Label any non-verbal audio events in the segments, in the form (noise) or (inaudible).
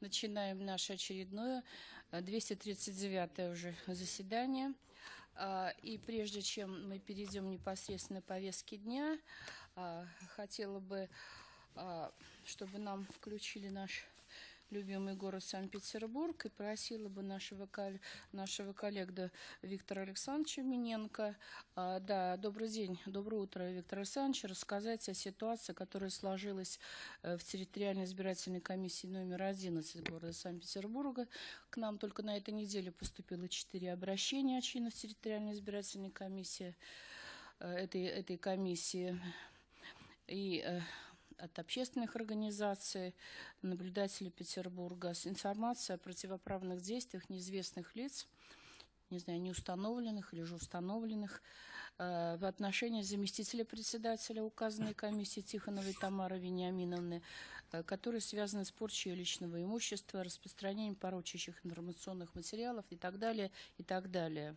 начинаем наше очередное, 239 уже заседание. А, И прежде чем мы перейдем непосредственно к повестке дня, а, хотела бы, а, чтобы нам включили наш любимый город Санкт-Петербург и просила бы нашего, нашего коллега Виктора Александровича Миненко, а, да, добрый день, доброе утро, Виктор Александрович, рассказать о ситуации, которая сложилась э, в территориальной избирательной комиссии номер 11 города Санкт-Петербурга. К нам только на этой неделе поступило четыре обращения от членов территориальной избирательной комиссии э, этой, этой комиссии. И э, от общественных организаций, наблюдателей Петербурга с информацией о противоправных действиях неизвестных лиц, не знаю, неустановленных или же установленных, э, в отношении заместителя председателя указанной комиссии Тихоновой Тамары Вениаминовны, э, которые связаны с порчей личного имущества, распространением порочащих информационных материалов и так далее, и так далее.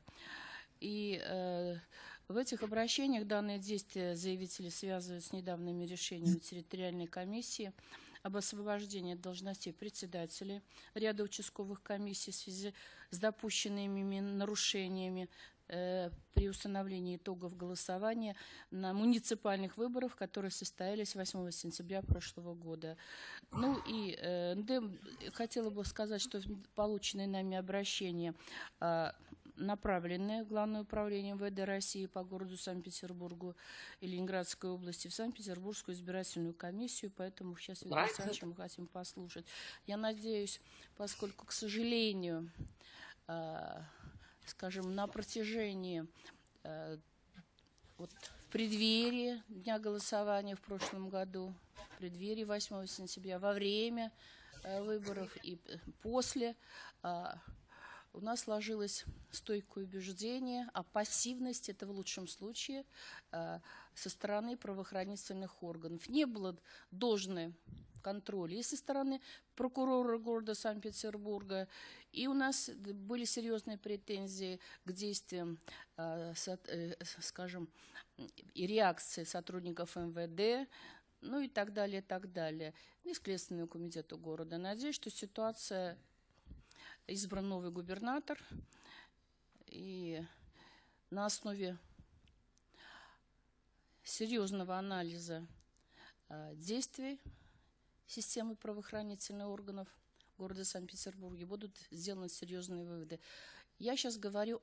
И э, в этих обращениях данные действия заявители связывают с недавними решениями территориальной комиссии об освобождении должностей председателей ряда участковых комиссий в связи с допущенными нарушениями э, при установлении итогов голосования на муниципальных выборах, которые состоялись 8 сентября прошлого года. Ну и э, хотела бы сказать, что полученные нами обращения а, направленные в Главное управление МВД России по городу Санкт-Петербургу и Ленинградской области в Санкт-Петербургскую избирательную комиссию, поэтому сейчас Виктор Александровича мы хотим послушать. Я надеюсь, поскольку, к сожалению, э, скажем, на протяжении э, вот в преддверии дня голосования в прошлом году, в преддверии 8 сентября, во время э, выборов и э, после, а, у нас сложилось стойкое убеждение о пассивности, это в лучшем случае, э, со стороны правоохранительных органов. Не было должной контроля и со стороны прокурора города Санкт-Петербурга, и у нас были серьезные претензии к действиям, э, э, скажем, и реакции сотрудников МВД, ну и так далее, и так далее, и Следственному комитету города. Надеюсь, что ситуация избран новый губернатор, и на основе серьезного анализа э, действий системы правоохранительных органов города Санкт-Петербурге будут сделаны серьезные выводы. Я сейчас говорю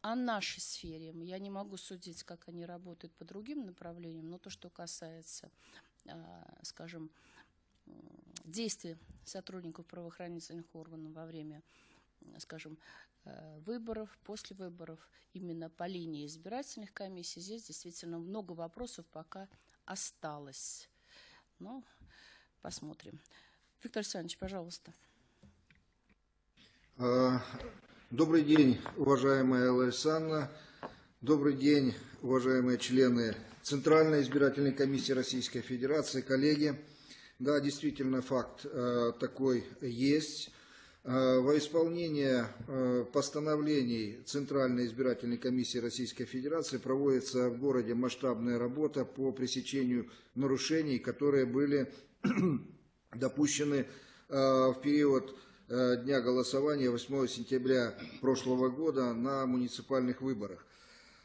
о нашей сфере. Я не могу судить, как они работают по другим направлениям, но то, что касается, э, скажем, действий сотрудников правоохранительных органов во время, скажем, э, выборов, после выборов, именно по линии избирательных комиссий, здесь действительно много вопросов пока осталось. Ну, посмотрим. Виктор Александрович, пожалуйста. А, Добрый день, уважаемая Александровна. Добрый день, уважаемые члены Центральной избирательной комиссии Российской Федерации, коллеги. Да, действительно, факт э, такой есть. Э, Во исполнение э, постановлений Центральной избирательной комиссии Российской Федерации проводится в городе масштабная работа по пресечению нарушений, которые были (clears throat) допущены в период дня голосования 8 сентября прошлого года на муниципальных выборах.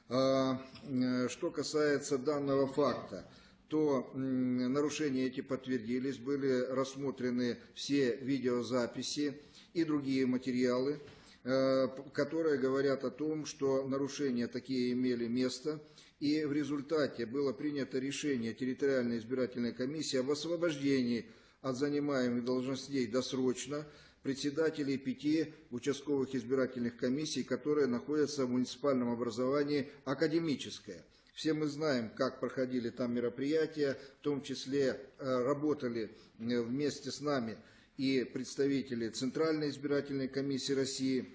Что касается данного факта, то нарушения эти подтвердились, были рассмотрены все видеозаписи и другие материалы, э, которые говорят о том, что нарушения такие имели место, и в результате было принято решение территориальной избирательной комиссии об освобождении от занимаемых должностей досрочно председателей пяти участковых избирательных комиссий, которые находятся в муниципальном образовании «Академическое». Все мы знаем, как проходили там мероприятия, в том числе э, работали э, вместе с нами и представители Центральной избирательной комиссии России.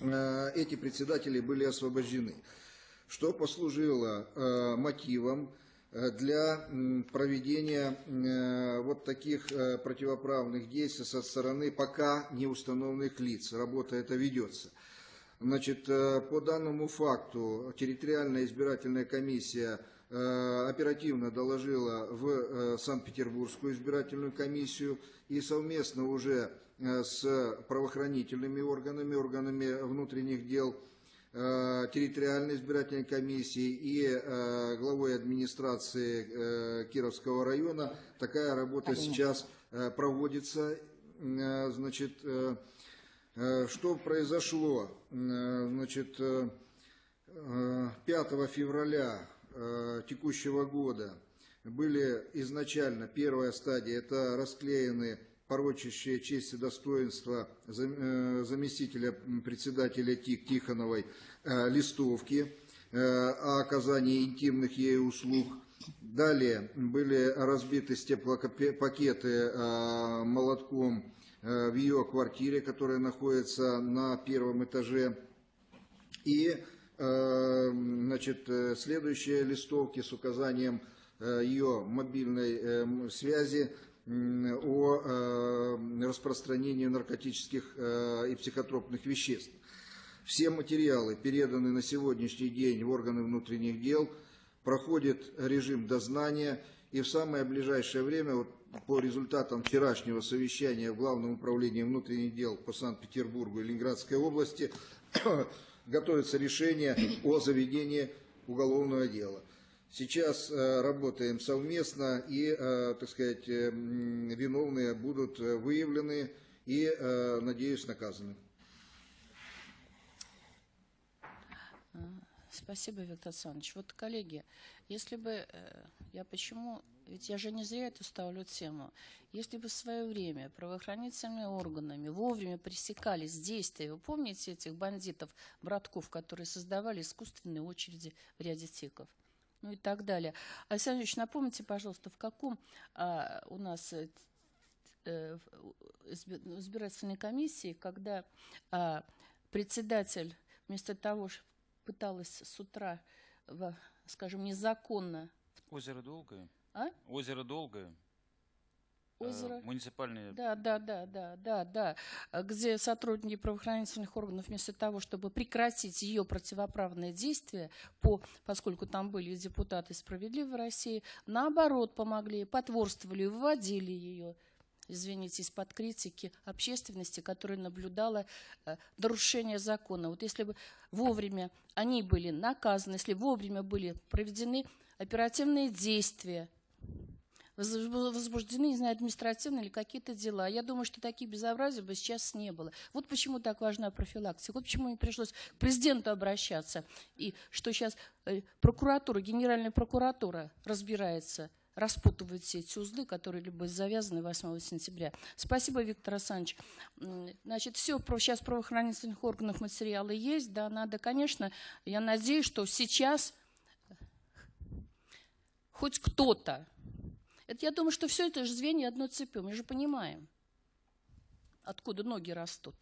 Э, Эти председатели были освобождены что послужило мотивом для проведения вот таких противоправных действий со стороны пока не установленных лиц. Работа эта ведется. Значит, э, по данному факту территориальная избирательная комиссия э, оперативно доложила в э, Санкт-Петербургскую избирательную комиссию и совместно уже с правоохранительными органами, органами внутренних дел, территориальной избирательной комиссии и главой администрации Кировского района такая работа сейчас проводится. Значит, что произошло? Э, Значит, э, э, 5 февраля э, текущего года были изначально, первая стадия, это расклеены порочащие честь и достоинство зам- э, заместителя председателя ТИК Тихоновой э, листовки э, о оказании интимных ей услуг. Далее были разбиты стеклопакеты э, молотком э, в ее квартире, которая находится на первом этаже. И э, значит, э, следующие листовки с указанием э, ее мобильной э, связи о э, распространении наркотических э, и психотропных веществ. Все материалы переданы на сегодняшний день в органы внутренних дел, проходит режим дознания, и в самое ближайшее время, вот по результатам вчерашнего совещания в Главном управлении внутренних дел по Санкт-Петербургу и Ленинградской области, (coughs) готовится решение о заведении уголовного дела. Сейчас э, работаем совместно и, э, так сказать, э, виновные будут выявлены и, надеюсь, наказаны. Спасибо, Виктор Александрович. Вот, коллеги, если бы, я почему, ведь я же не зря эту ставлю тему, если бы в свое время правоохранительными органами вовремя пресекались действия, вы помните этих бандитов, братков, которые создавали искусственные очереди в ряде тиков? Ну и так далее. Александр Ильич, напомните, пожалуйста, в каком а, у нас э, э, избирательной комиссии, когда а, председатель вместо того, что пыталась с утра, в, скажем, незаконно Озеро Долгое. А? Озеро Долгое. э, озеро... муниципальное. Да, да, да, да, да, да. А Где сотрудники правоохранительных органов вместо того, чтобы прекратить ее противоправные действия, по, поскольку там были депутаты справедливой России, наоборот помогли, потворствовали, выводили ее извините, из-под критики общественности, которая наблюдала э, нарушение закона. Вот если бы вовремя они были наказаны, если вовремя были проведены оперативные действия, возбуждены, не знаю, административные или какие-то дела. Я думаю, что таких безобразий бы сейчас не было. Вот почему так важна профилактика. Вот почему мне пришлось к президенту обращаться. И что сейчас э, прокуратура, Генеральная прокуратура разбирается распутывает все эти узлы, которые были завязаны 8 сентября. Спасибо, Виктор Александрович. Значит, все, сейчас в правоохранительных органах материалы есть, да, надо, конечно, я надеюсь, что сейчас хоть кто-то, это я думаю, что все это же звенья одной цепи, мы же понимаем, откуда ноги растут.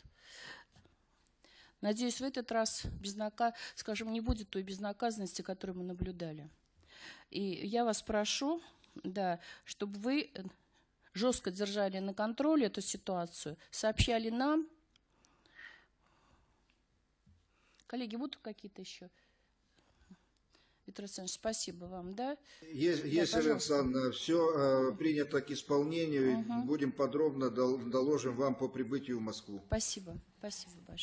Надеюсь, в этот раз безнака... скажем, не будет той безнаказанности, которую мы наблюдали. И я вас прошу, да, чтобы вы жестко держали на контроле эту ситуацию, сообщали нам. Коллеги, будут какие-то еще? Виктор Александрович, спасибо вам, да? Есть, если, пожалуйста. Александр, все принято к исполнению, Мгм. будем подробно дол- доложим вам по прибытию в Москву. Спасибо, спасибо большое.